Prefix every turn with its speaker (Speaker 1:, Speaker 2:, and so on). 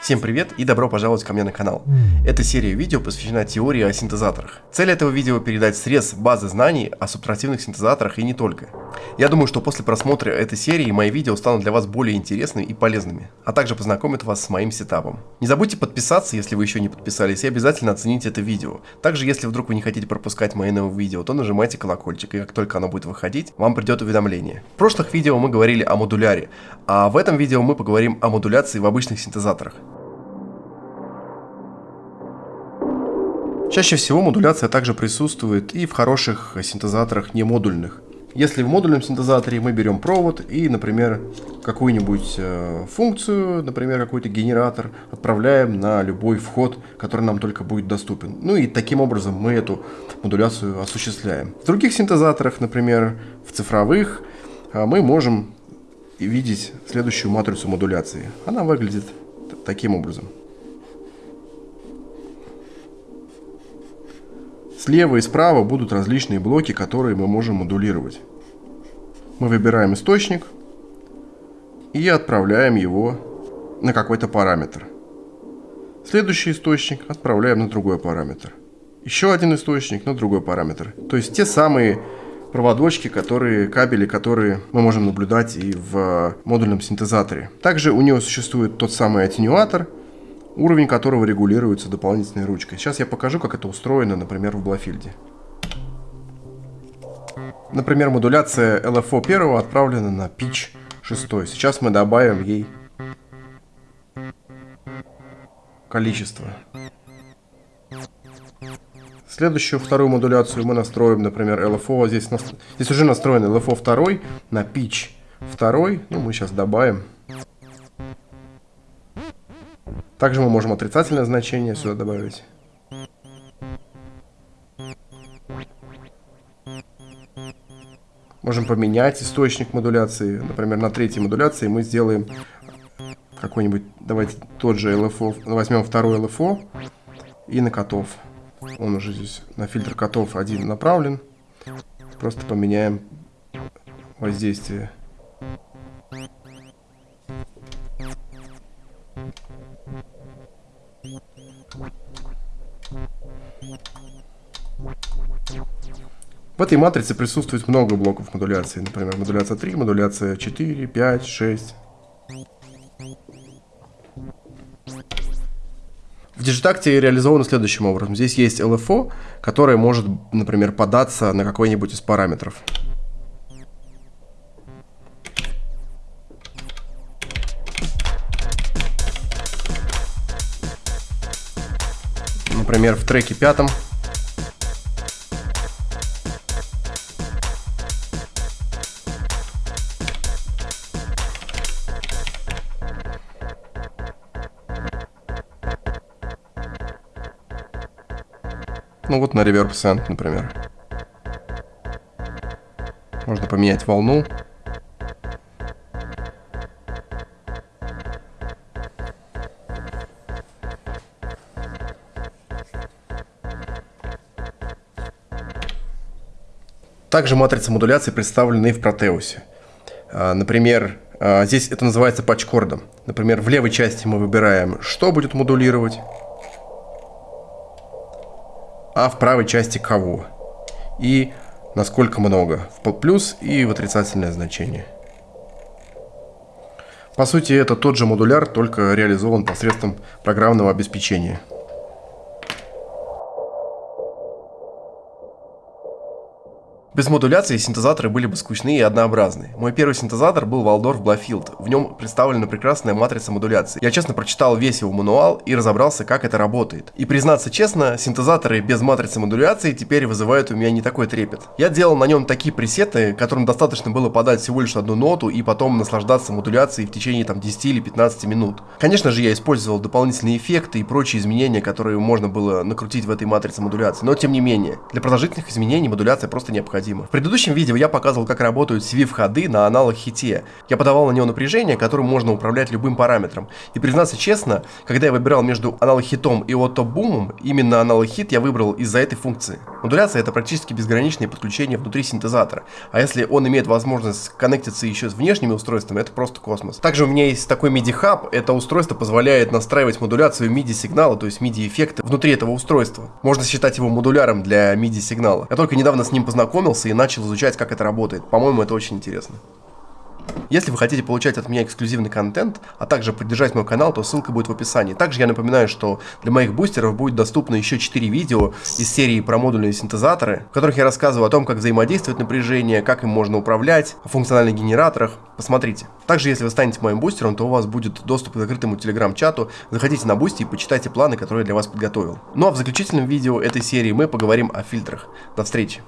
Speaker 1: Всем привет и добро пожаловать ко мне на канал. Эта серия видео посвящена теории о синтезаторах. Цель этого видео передать срез базы знаний о субтративных синтезаторах и не только. Я думаю, что после просмотра этой серии мои видео станут для вас более интересными и полезными, а также познакомят вас с моим сетапом. Не забудьте подписаться, если вы еще не подписались, и обязательно оцените это видео. Также, если вдруг вы не хотите пропускать мои новые видео, то нажимайте колокольчик, и как только оно будет выходить, вам придет уведомление. В прошлых видео мы говорили о модуляре, а в этом видео мы поговорим о модуляции в обычных синтезаторах. Чаще всего модуляция также присутствует и в хороших синтезаторах не модульных. Если в модульном синтезаторе мы берем провод и, например, какую-нибудь э, функцию, например, какой-то генератор, отправляем на любой вход, который нам только будет доступен. Ну и таким образом мы эту модуляцию осуществляем. В других синтезаторах, например, в цифровых, э, мы можем видеть следующую матрицу модуляции. Она выглядит таким образом. Слева и справа будут различные блоки, которые мы можем модулировать. Мы выбираем источник и отправляем его на какой-то параметр. Следующий источник отправляем на другой параметр. Еще один источник на другой параметр. То есть те самые проводочки, которые, кабели, которые мы можем наблюдать и в модульном синтезаторе. Также у него существует тот самый аттенюатор – уровень которого регулируется дополнительной ручкой. Сейчас я покажу, как это устроено, например, в Блафильде. Например, модуляция LFO 1 отправлена на pitch 6. Сейчас мы добавим ей количество. Следующую вторую модуляцию мы настроим, например, LFO. Здесь, здесь уже настроен LFO 2 на pitch 2. Ну, мы сейчас добавим также мы можем отрицательное значение сюда добавить. Можем поменять источник модуляции. Например, на третьей модуляции мы сделаем какой-нибудь, давайте тот же LFO, возьмем второй LFO и на котов. Он уже здесь на фильтр котов один направлен. Просто поменяем воздействие. В этой матрице присутствует много блоков модуляции. Например, модуляция 3, модуляция 4, 5, 6. В Digitacte реализовано следующим образом. Здесь есть LFO, которое может, например, податься на какой-нибудь из параметров. Например, в треке пятом Ну вот на Reverb Send, например. Можно поменять волну. Также матрица модуляции представлена и в Протеусе. А, например, а, здесь это называется патчкордом. Например, в левой части мы выбираем, что будет модулировать, а в правой части кого. И насколько много. В плюс и в отрицательное значение. По сути, это тот же модуляр, только реализован посредством программного обеспечения. Без модуляции синтезаторы были бы скучны и однообразны. Мой первый синтезатор был Waldorf Blafield. В нем представлена прекрасная матрица модуляции. Я честно прочитал весь его мануал и разобрался, как это работает. И признаться честно, синтезаторы без матрицы модуляции теперь вызывают у меня не такой трепет. Я делал на нем такие пресеты, которым достаточно было подать всего лишь одну ноту и потом наслаждаться модуляцией в течение там 10 или 15 минут. Конечно же, я использовал дополнительные эффекты и прочие изменения, которые можно было накрутить в этой матрице модуляции, но тем не менее, для продолжительных изменений модуляция просто необходима необходимо. В предыдущем видео я показывал, как работают CV-входы на аналог хите. Я подавал на него напряжение, которым можно управлять любым параметром. И признаться честно, когда я выбирал между аналог хитом и отто-бумом, именно аналог хит я выбрал из-за этой функции. Модуляция это практически безграничное подключение внутри синтезатора. А если он имеет возможность коннектиться еще с внешними устройствами, это просто космос. Также у меня есть такой MIDI-хаб. Это устройство позволяет настраивать модуляцию MIDI-сигнала, то есть MIDI-эффекты внутри этого устройства. Можно считать его модуляром для MIDI-сигнала. Я только недавно с ним познакомился и начал изучать, как это работает. По-моему, это очень интересно. Если вы хотите получать от меня эксклюзивный контент, а также поддержать мой канал, то ссылка будет в описании. Также я напоминаю, что для моих бустеров будет доступно еще 4 видео из серии про модульные синтезаторы, в которых я рассказываю о том, как взаимодействует напряжение, как им можно управлять, о функциональных генераторах. Посмотрите. Также, если вы станете моим бустером, то у вас будет доступ к закрытому телеграм-чату. Заходите на Boosty и почитайте планы, которые я для вас подготовил. Ну а в заключительном видео этой серии мы поговорим о фильтрах. До встречи.